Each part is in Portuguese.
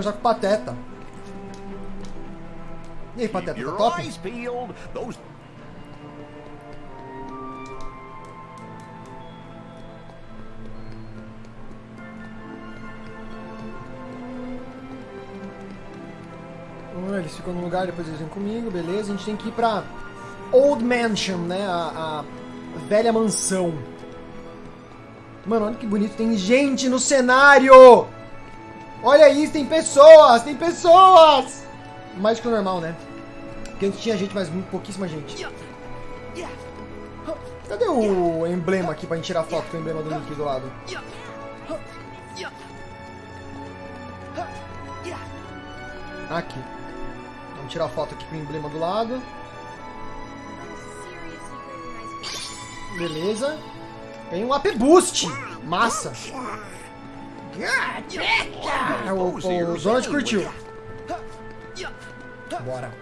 conversar com o Pateta. E aí, Pateta, tá top? Eles ficam num lugar, depois eles vêm comigo, beleza. A gente tem que ir pra Old Mansion, né? A, a velha mansão. Mano, olha que bonito. Tem gente no cenário! Olha isso, tem pessoas! Tem pessoas! Mais do que o normal, né? Porque antes tinha gente, mas muito pouquíssima gente. Cadê o emblema aqui pra gente tirar foto com o emblema do Link do lado? Aqui. Vamos tirar foto aqui com o emblema do lado. Beleza. Tem um AP Boost. Massa. É, o, o Donald curtiu. Bora.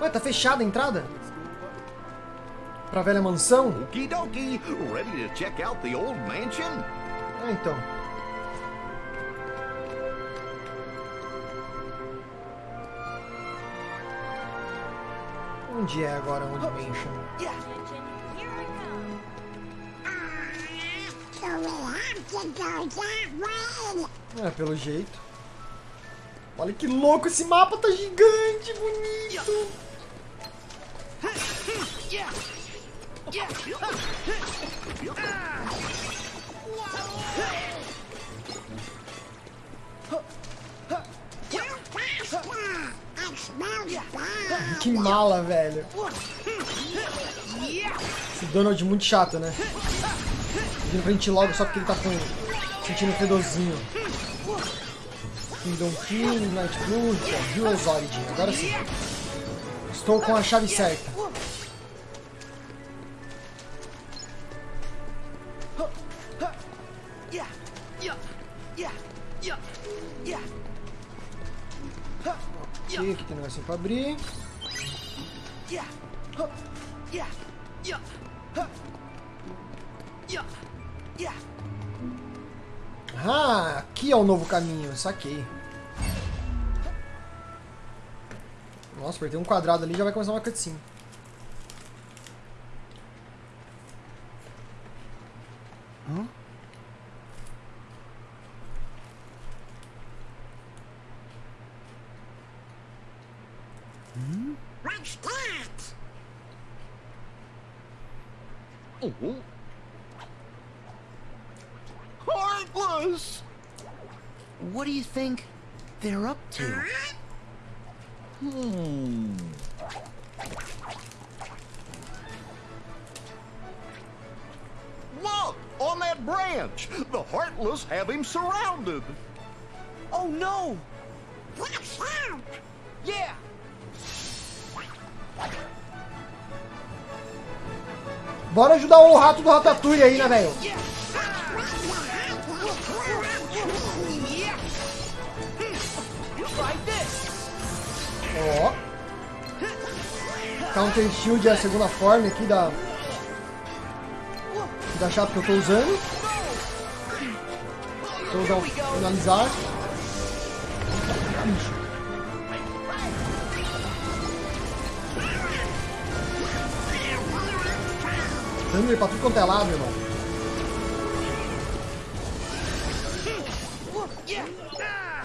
Ué, tá fechada a entrada? Pra velha mansão? Okie dokie. Ready to check out the old mansion? É, então. Onde é agora Old Mansion? É, pelo jeito. Olha que louco, esse mapa tá gigante, bonito. Que mala, velho. Esse Donald muito chato, né? Vindo pra gente logo só porque ele tá com... sentindo fedorzinho. Kingdom King, Night Blue, Heroes Origin. Agora sim. Estou com a chave certa. Ok, aqui tem um pra abrir. Ah, aqui é o novo caminho, saquei. Nossa, apertei um quadrado ali já vai começar uma cutscene. O rato do Ratatouille aí, né, velho? Ó. Counter Shield é a segunda forma aqui da... Da chave que eu tô usando. Vou usar finalizar. Thunder pra tudo quanto é lado, irmão.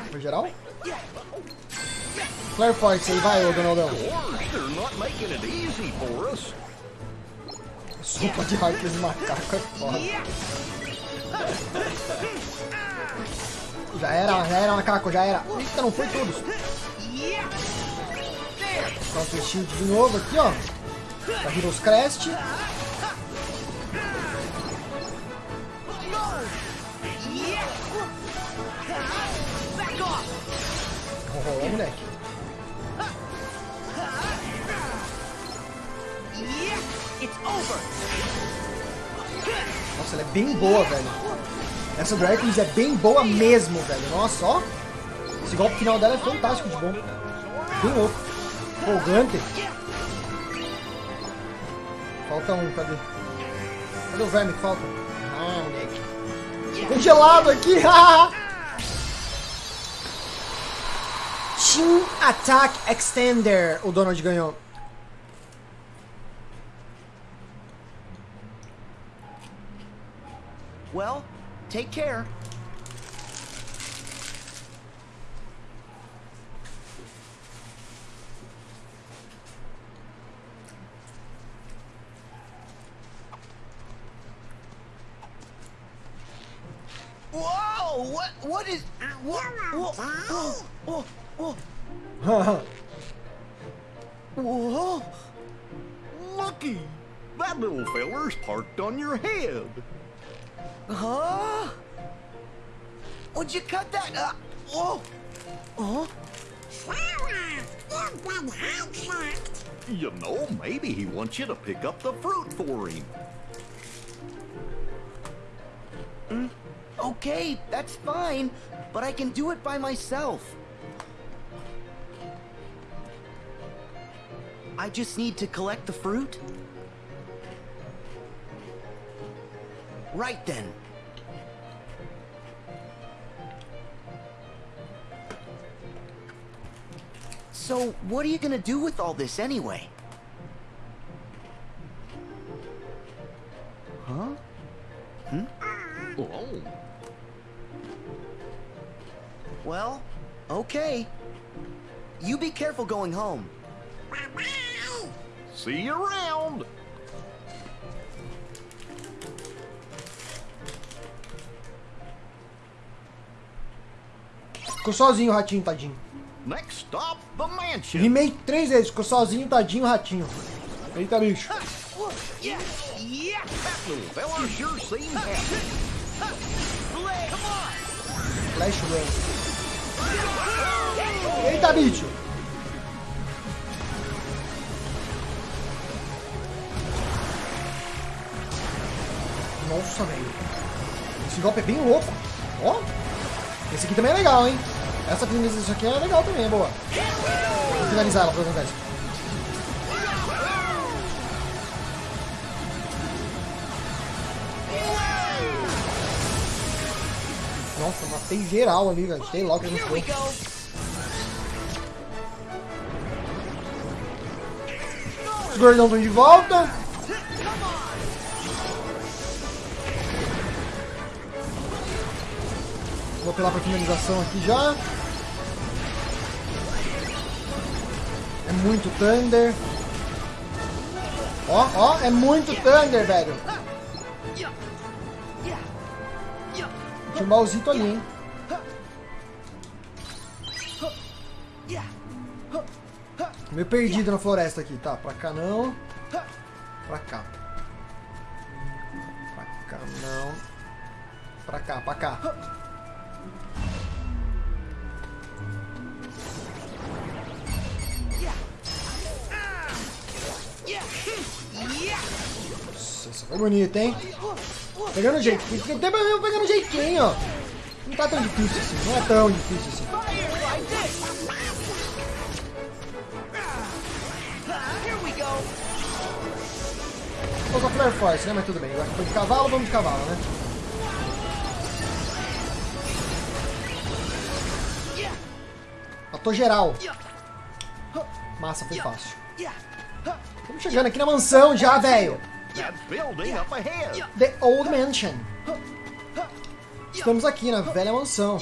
Foi geral? Flare Force aí, vai, ô Donaldão. Sopa de Heartless macaco é foda. Já era, já era macaco, já era. Eita, não foi todos. Counter Shield de novo aqui, ó. Da Heroes Crest. Oh, moleque. It's over! Nossa, ela é bem boa, velho. Essa do Hercules é bem boa mesmo, velho. Nossa, ó. Esse golpe final dela é fantástico de bom. Bem louco. Empolgante. Falta um, cadê? Cadê o verme que falta? Congelado aqui! Team Attack Extender. O Donald ganhou. Well, take care. What? What is? What? Whoa! Whoa! Whoa! Whoa! Whoa! Lucky! That little feller's parked on your head. Huh? Would you cut that? Uh, oh! Oh! Sarah, you've been hijacked. You know, maybe he wants you to pick up the fruit for him. Okay, that's fine, but I can do it by myself. I just need to collect the fruit? Right then. So, what are you gonna do with all this anyway? Careful going home. See you around. Ficou sozinho o ratinho, tadinho. Next stop, the mansion. Rimei três vezes, ficou sozinho, tadinho, o ratinho. Eita, bicho. Yeah, yeah. That little fella sure seems happy. Come on. Flash Run. Eita, bicho. Nossa, velho. Esse golpe é bem louco. Ó. Esse aqui também é legal, hein? Essa finalização aqui é legal também, é boa. Vou finalizar ela ver isso. Nossa, matei geral ali, velho. Sei logo que não foi. Os gordão estão de volta. Vou apelar pra finalização aqui já. É muito Thunder. Ó, ó, é muito Thunder, velho. Tinha um baúzito ali, hein? Meio perdido na floresta aqui. Tá, pra cá não. Pra cá. Pra cá não. Pra cá, pra cá. Nossa, essa foi bonita, hein? Pegando jeito. Tem ter mesmo pegando jeitinho, ó. Não tá tão difícil assim. Não é tão difícil assim. Vou usar Flare Force, né? Mas tudo bem. Agora foi de cavalo, vamos de cavalo, né? Matou geral. Massa, foi fácil. Chegando aqui na mansão já, velho. Ahead. The Old Mansion. Estamos aqui na velha mansão.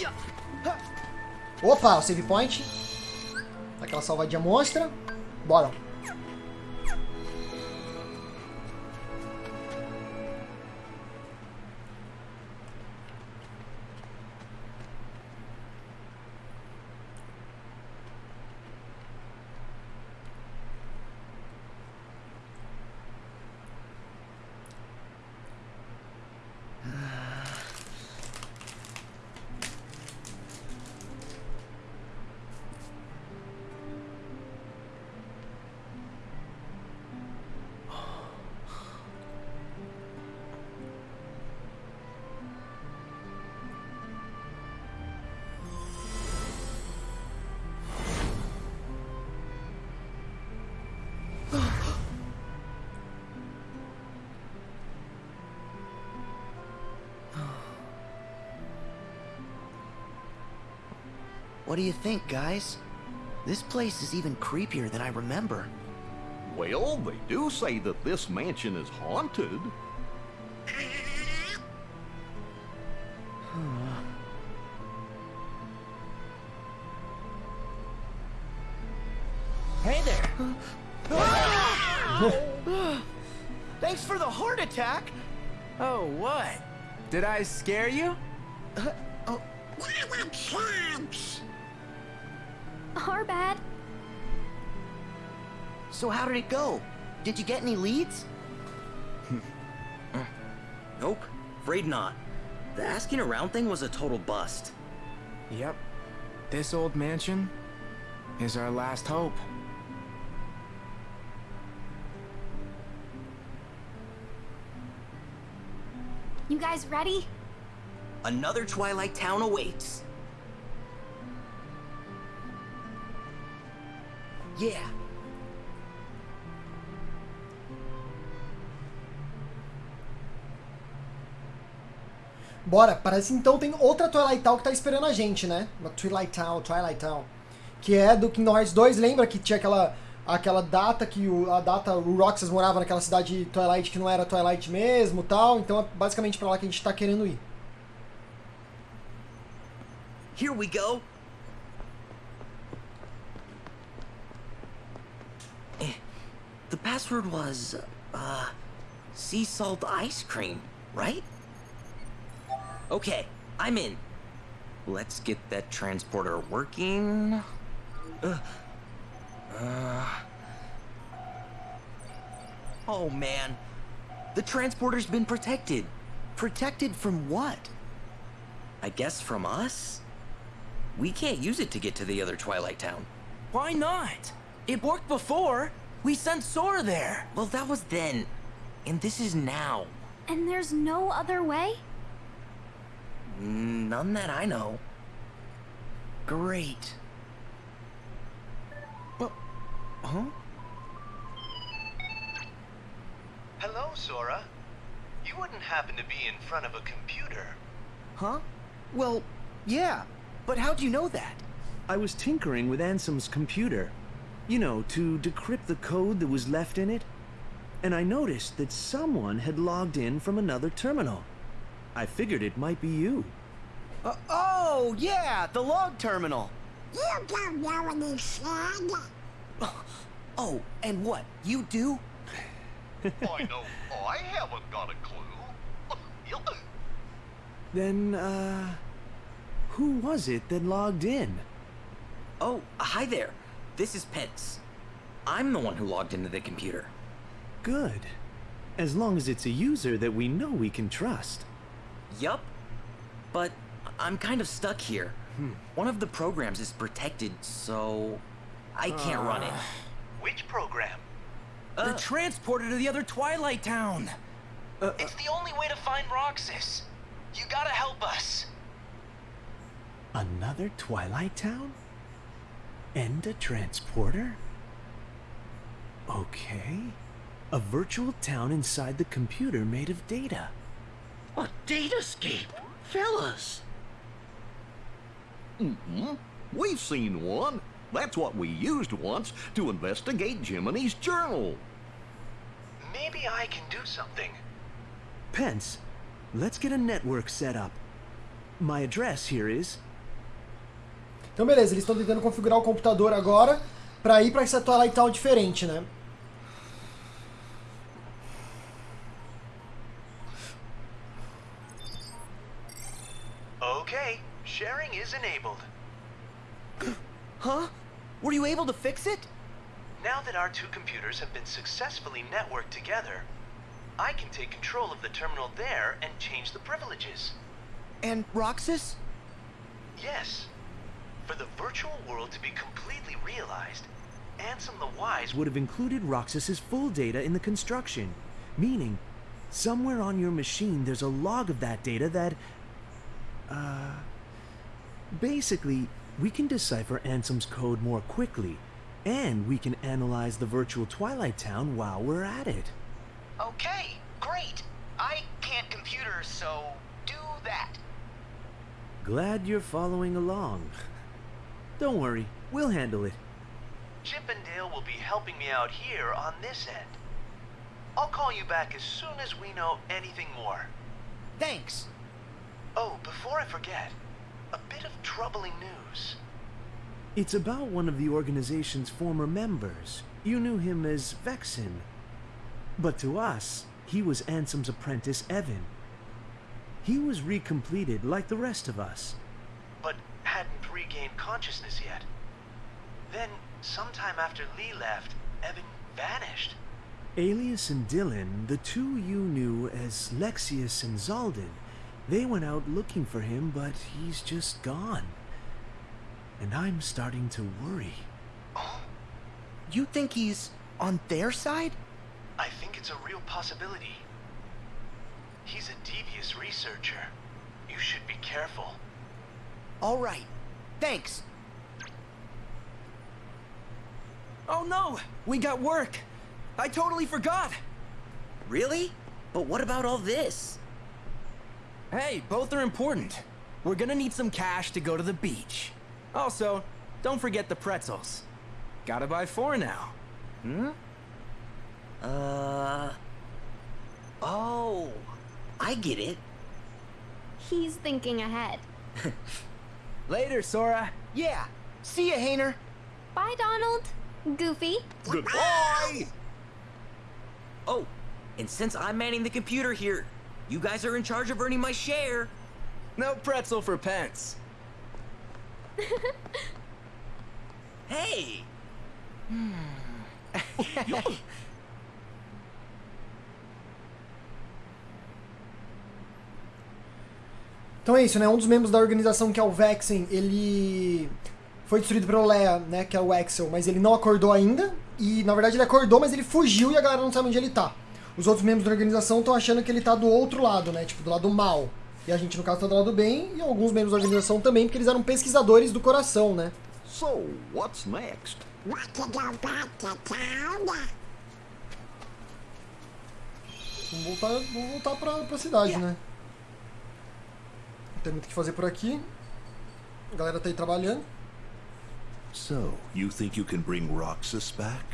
Opa, o save point. Aquela salvadinha monstra. Bora. What do you think, guys? This place is even creepier than I remember. Well, they do say that this mansion is haunted. Hey there! Thanks for the heart attack! Oh, what? Did I scare you? Our bad. So how did it go? Did you get any leads? Nope, afraid not. The asking around thing was a total bust. Yep. This old mansion is our last hope. You guys ready? Another Twilight Town awaits. Yeah, Bora, parece então tem outra Twilight Town que tá esperando a gente, né? Uma Twilight Town, Twilight Town. Que é do que nós dois lembra que tinha aquela aquela data que o, a data o Roxas morava naquela cidade Twilight que não era Twilight mesmo, tal. Então é basicamente pra lá que a gente tá querendo ir. here we go. Password was, uh, sea salt ice cream, right? Okay, I'm in. Let's get that transporter working. Uh, uh. Oh man, the transporter's been protected. Protected from what? I guess from us? We can't use it to get to the other Twilight Town. Why not? It worked before. We sent Sora there. Well, that was then. And this is now. And there's no other way? Mm, none that I know. Great. But... huh? Hello, Sora. You wouldn't happen to be in front of a computer. Huh? Well, yeah. But how'd you know that? I was tinkering with Ansem's computer. You know, to decrypt the code that was left in it. And I noticed that someone had logged in from another terminal. I figured it might be you. Uh, oh, yeah, the log terminal. You don't know what he said. Oh, and what? You do? I know I haven't got a clue. Then, uh. Who was it that logged in? Oh, hi there. This is Pence. I'm the one who logged into the computer. Good. As long as it's a user that we know we can trust. Yup. But I'm kind of stuck here. Hmm. One of the programs is protected, so I can't run it. Which program? Uh, the transporter to the other Twilight Town. Uh, uh, it's the only way to find Roxas. You gotta help us. Another Twilight Town? And a transporter? Okay. A virtual town inside the computer made of data. A datascape, fellas. Mm-hmm. We've seen one. That's what we used once to investigate Jiminy's journal. Maybe I can do something. Pence, let's get a network set up. My address here is. Então beleza, eles estão tentando configurar o computador agora pra ir pra essa Twilight Town diferente, né? Okay, sharing is enabled. Huh? Were you able to fix it? Now that our two computers have been successfully networked together, I can take control of the terminal there and change the privileges. And Roxas? Yes. For the virtual world to be completely realized, Ansem the Wise would have included Roxas's full data in the construction. Meaning, somewhere on your machine there's a log of that data that. Uh. Basically, we can decipher Ansem's code more quickly, And we can analyze the virtual Twilight Town while we're at it. Okay, great. I can't computer, so do that. Glad you're following along. Don't worry, we'll handle it. Chip and Dale will be helping me out here on this end. I'll call you back as soon as we know anything more. Thanks. Oh, before I forget, a bit of troubling news. It's about one of the organization's former members. You knew him as Vexen. But to us, he was Ansem's apprentice, Evan. He was recompleted like the rest of us. but regained consciousness yet. Then, sometime after Lee left, Evan vanished. Alias and Dylan, the two you knew as Lexius and Zalden, they went out looking for him, but he's just gone. And I'm starting to worry. Oh? You think he's on their side? I think it's a real possibility. He's a devious researcher. You should be careful. All right. Thanks. Oh no! We got work! I totally forgot! Really? But what about all this? Hey, both are important. We're gonna need some cash to go to the beach. Also, don't forget the pretzels. Gotta buy four now. Hmm? Uh. Oh, I get it. He's thinking ahead. Later, Sora. Yeah. See ya, Hayner. Bye, Donald. Goofy. Goodbye! Oh, and since I'm manning the computer here, you guys are in charge of earning my share. No pretzel for pence. Hey! Hmm. Então é isso, né? Um dos membros da organização, que é o Vexen, ele foi destruído pelo Leia, né? Que é o Axel, mas ele não acordou ainda. E na verdade ele acordou, mas ele fugiu e a galera não sabe onde ele tá. Os outros membros da organização estão achando que ele tá do outro lado, né? Tipo, do lado mal. E a gente, no caso, tá do lado bem, e alguns membros da organização também, porque eles eram pesquisadores do coração, né? So, what's next? Vamos voltar, vamos voltar pra, pra cidade, né? Tem muito o que fazer por aqui. A galera tá aí trabalhando. So, you think you can bring Roxas back?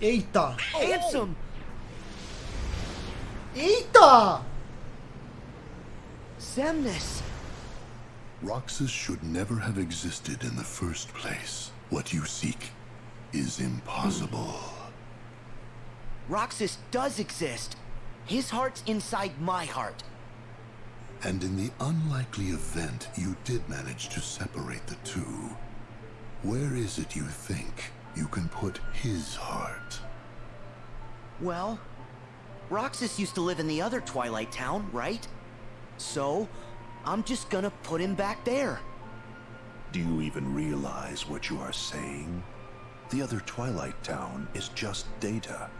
Eita! Ansem! Eita! Semnis! Roxas should never have existed in the first place. What you seek is impossible. Roxas does exist. His heart's inside my heart. And in the unlikely event you did manage to separate the two, where is it you think you can put his heart? Well, Roxas used to live in the other Twilight Town, right? So, I'm just gonna put him back there. Do you even realize what you are saying? The other Twilight Town is just data.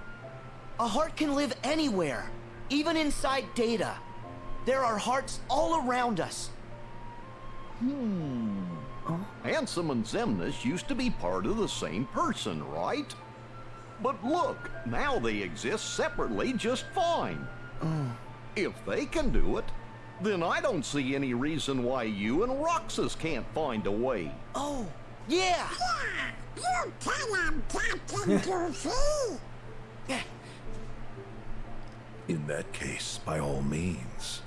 A heart can live anywhere, even inside data. There are hearts all around us. Hmm. Ansem and Zemnis used to be part of the same person, right? But look, now they exist separately just fine. If they can do it, then I don't see any reason why you and Roxas can't find a way. Oh, yeah! Yeah, you tell him, Captain Goofy. In that case, by all means.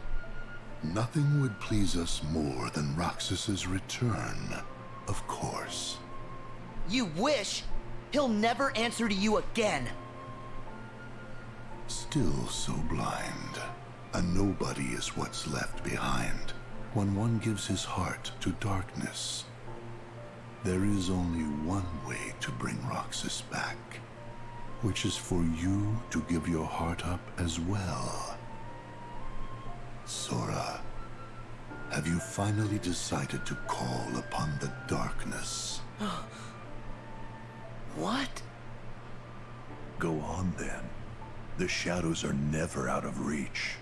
Nothing would please us more than Roxas's return, of course. You wish? He'll never answer to you again. Still so blind. A nobody is what's left behind when one gives his heart to darkness. There is only one way to bring Roxas back, which is for you to give your heart up as well. Sora, have you finally decided to call upon the darkness? What? Go on then. The shadows are never out of reach.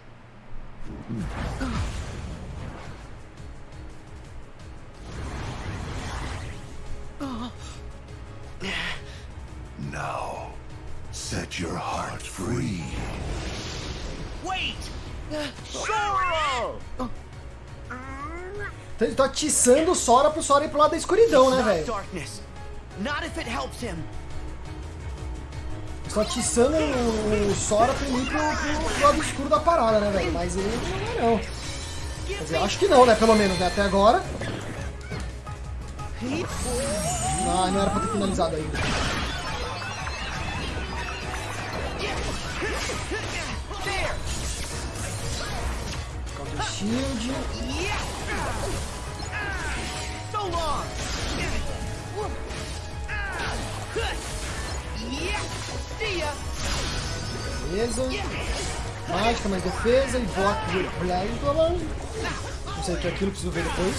Set your heart free. Wait! Sora! Então ele tá atiçando o Sora pro Sora ir pro lado da escuridão, né, velho? darkness. Not if it helps him. Estão atiçando o, Sora pra ele ir pro, pro- lado escuro da parada, né, velho? Mas ele não é, não. Quer dizer, eu acho que não, né? Pelo menos, né? Até agora. Ah, não era pra ter finalizado ainda. Counter Shield. So long. Beleza. Mágica, mais defesa e bloco Blade. Não sei o que é aquilo, preciso ver depois.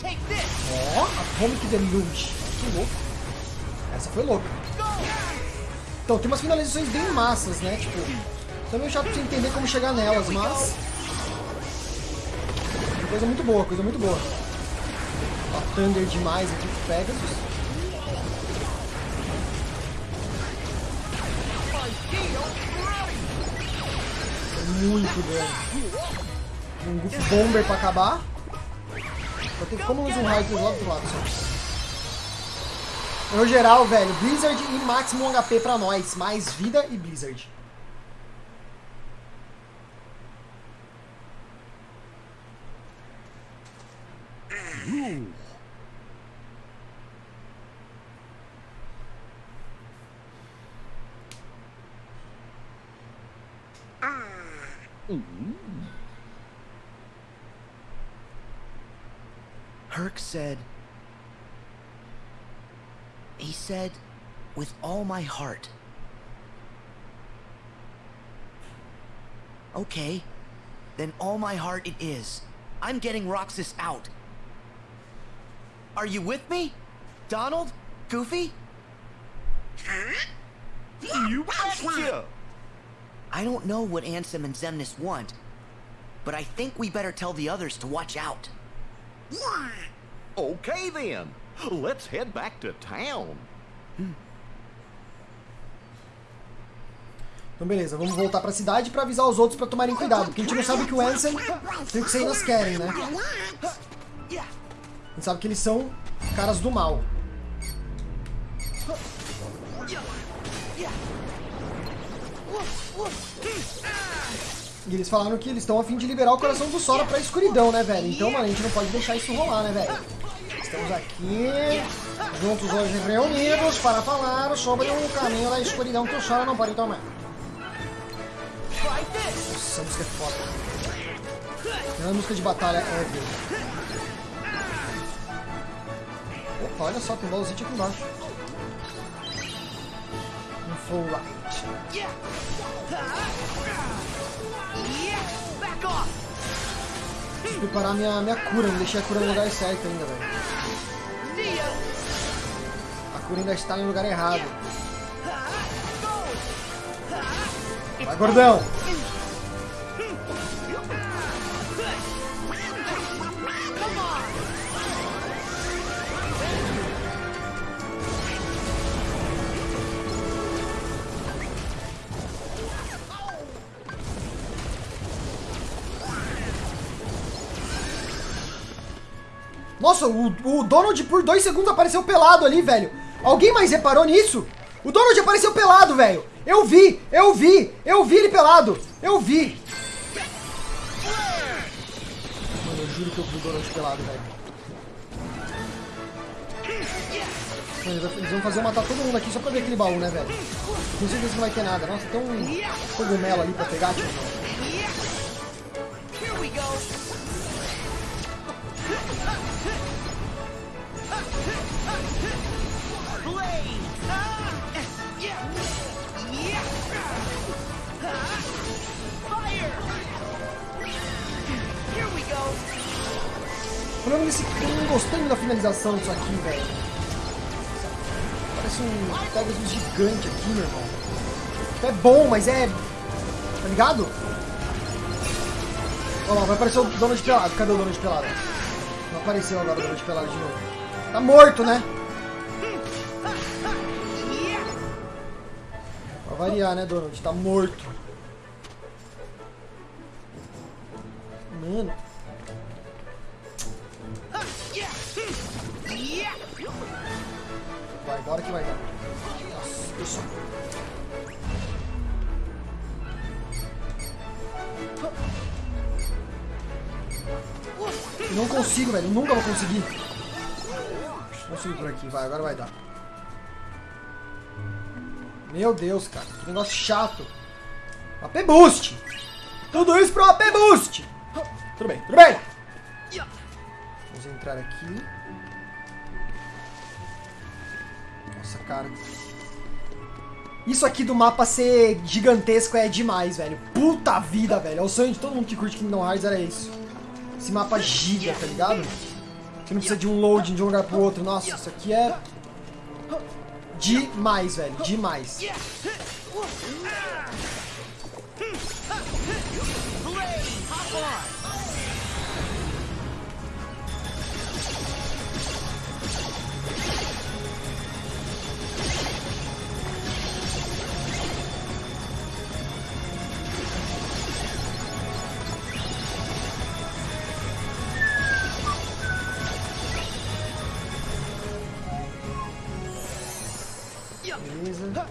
Take this. Ó, Atomic Deluge. Que louco. Essa foi louca. Então, tem umas finalizações bem massas, né? Tipo, também chato você entender como chegar nelas, mas... Coisa muito boa, coisa muito boa. Ó, Thunder demais aqui com Pegasus. Muito dano. Um Goof Bomber pra acabar. Só tem como usar um raio do outro lado só. No geral, velho, Blizzard e máximo HP pra nós. Mais vida e Blizzard. Herc said. He said, with all my heart. Okay, then all my heart it is. I'm getting Roxas out. Are you with me? Donald? Goofy? You betcha! I don't know what Ansem and Zemnis want, but I think we better tell the others to watch out. Okay then, let's head back to town. Então beleza, vamos voltar pra cidade pra avisar os outros pra tomarem cuidado. Porque a gente não sabe que o Ansem e o Xenos querem, né? A gente sabe que eles são caras do mal. E eles falaram que eles estão a fim de liberar o coração do Sora pra escuridão, né, velho? Então, mano, a gente não pode deixar isso rolar, né, velho? Estamos aqui, juntos hoje reunidos, para falar sobre o caminho da escuridão que o Sora não pode tomar. Nossa, essa música é foda. É uma música de batalha ever. Opa, olha só, tem Valzite aqui embaixo. Um full off! Preciso preparar minha, minha cura, não deixei a cura no lugar certo ainda, velho. See ya! A cura ainda está no lugar errado. Vai, gordão! Nossa, o, o Donald por dois segundos apareceu pelado ali, velho. Alguém mais reparou nisso? O Donald apareceu pelado, velho. Eu vi, eu vi, eu vi ele pelado. Eu vi. Mano, eu juro que eu vi o Donald pelado, velho. Eles vão- fazer eu matar todo mundo aqui só pra ver aquele baú, né, velho? Tenho certeza que não vai ter nada. Nossa, tem um cogumelo ali pra pegar, tio. O problema desse não muito da finalização disso aqui, velho. Parece um Pegasus gigante aqui, meu irmão. É bom, mas é. Tá ligado? Olha lá, vai aparecer o Donald pelado. Cadê o Donald pelado? Não apareceu agora o de pelado de novo. Tá morto, né? Variar, né, Donald? Tá morto. Mano. Meu Deus, cara. Que negócio chato. AP Boost. Tudo isso pro AP Boost. Tudo bem, tudo bem. Vamos entrar aqui. Nossa, cara. Isso aqui do mapa ser gigantesco é demais, velho. Puta vida, velho. É o sonho de todo mundo que curte Kingdom Hearts era isso. Esse mapa giga, tá ligado? Que não precisa de um loading de um lugar pro outro. Nossa, isso aqui é... Demais, velho. Demais. Beleza.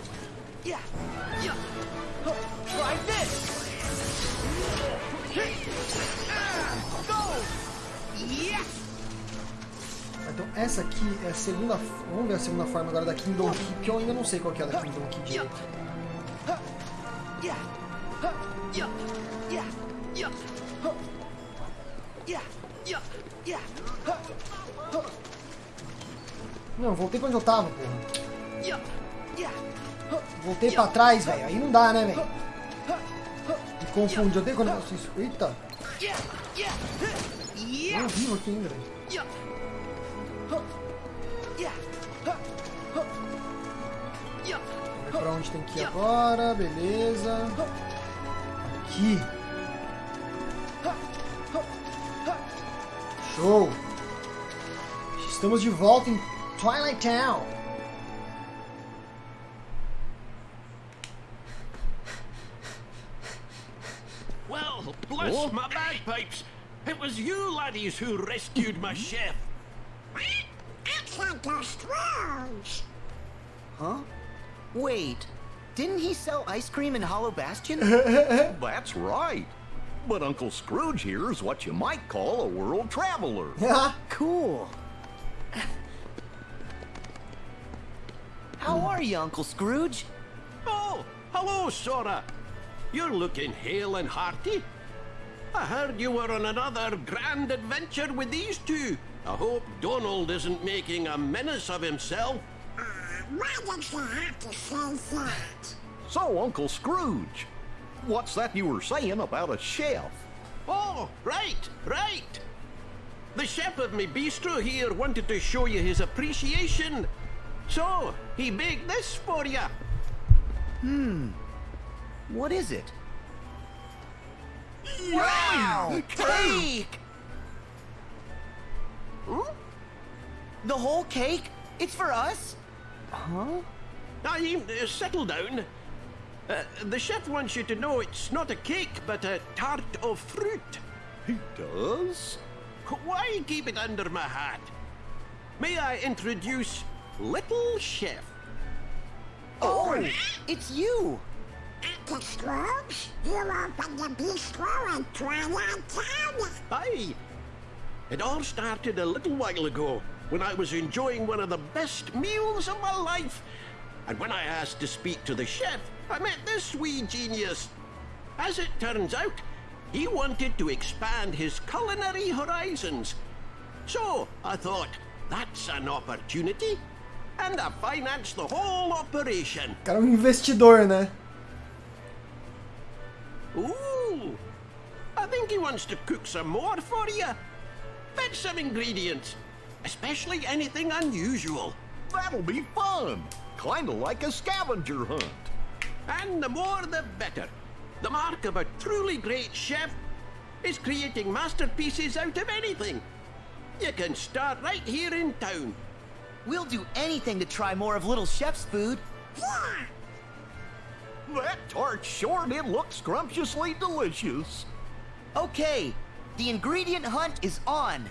Então essa aqui é a segunda... Vamos ver a segunda forma agora da Kingdom Key, que eu ainda não sei qual que é a da Kingdom Key direito. Não, voltei pra onde eu tava, porra. Voltei pra trás, velho. Aí não dá, né, velho? Me confunde. Eu tenho quando eu faço isso. Eita. Eu vivo aqui ainda, velho. Pra onde tem que ir agora. Beleza. Aqui. Show. Estamos de volta em Twilight Town. Well, my bagpipes. It was you laddies who rescued my chef. It's Uncle Scrooge. Huh? Wait, didn't he sell ice cream in Hollow Bastion? That's right. But Uncle Scrooge here is what you might call a world traveler. cool. How are you, Uncle Scrooge? Oh, hello, Sora. You're looking hale and hearty. I heard you were on another grand adventure with these two. I hope Donald isn't making a menace of himself. Why did you have to say that? So, Uncle Scrooge, what's that you were saying about a chef? Oh, right, right. The chef of my bistro here wanted to show you his appreciation. So, he baked this for you. Hmm. What is it? Wow! Cake! The whole cake? It's for us? Huh? Now, you uh, settle down. Uh, the chef wants you to know it's not a cake, but a tart of fruit. He does? Why keep it under my hat? May I introduce Little Chef? Oh, it's you! Uncle Scrooge, you opened the bistro in Twilight Town. Aye. It all started a little while ago when I was enjoying one of the best meals of my life. And when I asked to speak to the chef, I met this wee genius. As it turns out, he wanted to expand his culinary horizons. So I thought, that's an opportunity. And I financed the whole operation. Cara, um investidor, né? Ooh, I think he wants to cook some more for you. Fetch some ingredients, especially anything unusual. That'll be fun. Kinda like a scavenger hunt. And the more the better. The mark of a truly great chef is creating masterpieces out of anything. You can start right here in town. We'll do anything to try more of Little Chef's food. Yeah. That tart sure did look scrumptiously delicious. Okay, the ingredient hunt is on.